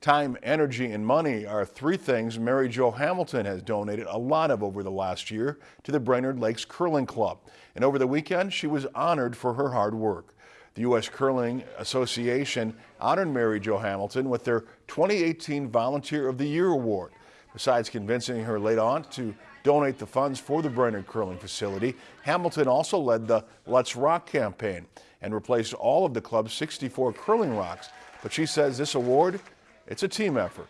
Time, energy, and money are three things Mary Jo Hamilton has donated a lot of over the last year to the Brainerd Lakes Curling Club. And over the weekend, she was honored for her hard work. The U.S. Curling Association honored Mary Jo Hamilton with their 2018 Volunteer of the Year Award. Besides convincing her late aunt to donate the funds for the Brainerd Curling facility, Hamilton also led the Let's Rock campaign and replaced all of the club's 64 curling rocks. But she says this award it's a team effort.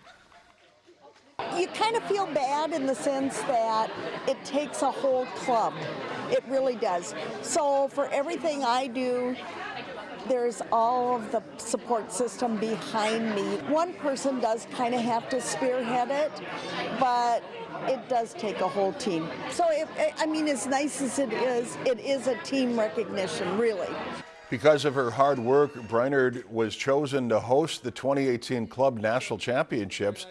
You kind of feel bad in the sense that it takes a whole club. It really does. So for everything I do, there's all of the support system behind me. One person does kind of have to spearhead it, but it does take a whole team. So, if, I mean, as nice as it is, it is a team recognition, really. Because of her hard work, Brainerd was chosen to host the 2018 Club National Championships,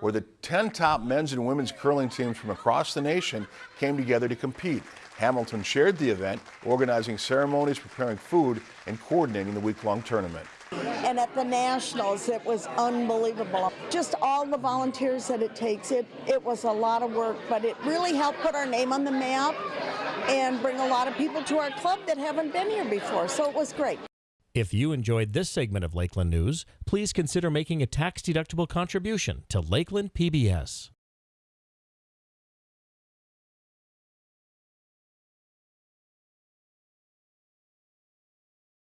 where the 10 top men's and women's curling teams from across the nation came together to compete. Hamilton shared the event, organizing ceremonies, preparing food, and coordinating the week-long tournament. And at the Nationals, it was unbelievable. Just all the volunteers that it takes, it, it was a lot of work, but it really helped put our name on the map and bring a lot of people to our club that haven't been here before. So it was great. If you enjoyed this segment of Lakeland News, please consider making a tax-deductible contribution to Lakeland PBS.